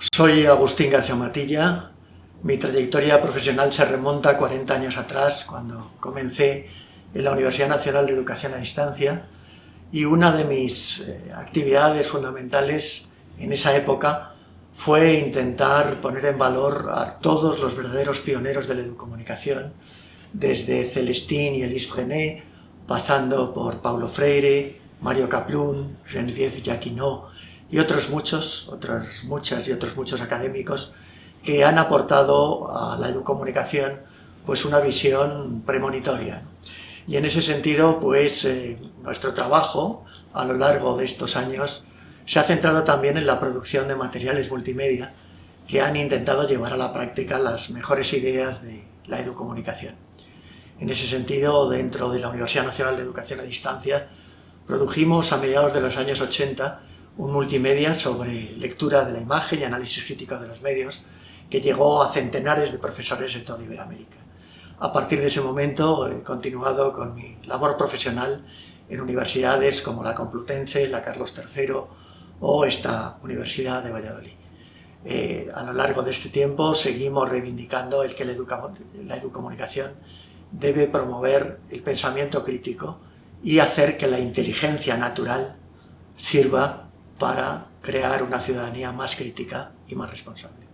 Soy Agustín García Matilla. Mi trayectoria profesional se remonta a 40 años atrás, cuando comencé en la Universidad Nacional de Educación a Distancia, y una de mis eh, actividades fundamentales en esa época fue intentar poner en valor a todos los verdaderos pioneros de la educomunicación, desde Celestín y Elise Frenet, pasando por Paulo Freire, Mario Kaplun, Geneviève Jacquinot y otros muchos, otras muchas y otros muchos académicos que han aportado a la educomunicación pues una visión premonitoria. Y en ese sentido, pues eh, nuestro trabajo a lo largo de estos años se ha centrado también en la producción de materiales multimedia que han intentado llevar a la práctica las mejores ideas de la educomunicación. En ese sentido, dentro de la Universidad Nacional de Educación a Distancia, produjimos a mediados de los años 80 un multimedia sobre lectura de la imagen y análisis crítico de los medios que llegó a centenares de profesores de toda Iberoamérica. A partir de ese momento he continuado con mi labor profesional en universidades como la Complutense, la Carlos III o esta Universidad de Valladolid. Eh, a lo largo de este tiempo seguimos reivindicando el que la, la educomunicación debe promover el pensamiento crítico y hacer que la inteligencia natural sirva para crear una ciudadanía más crítica y más responsable.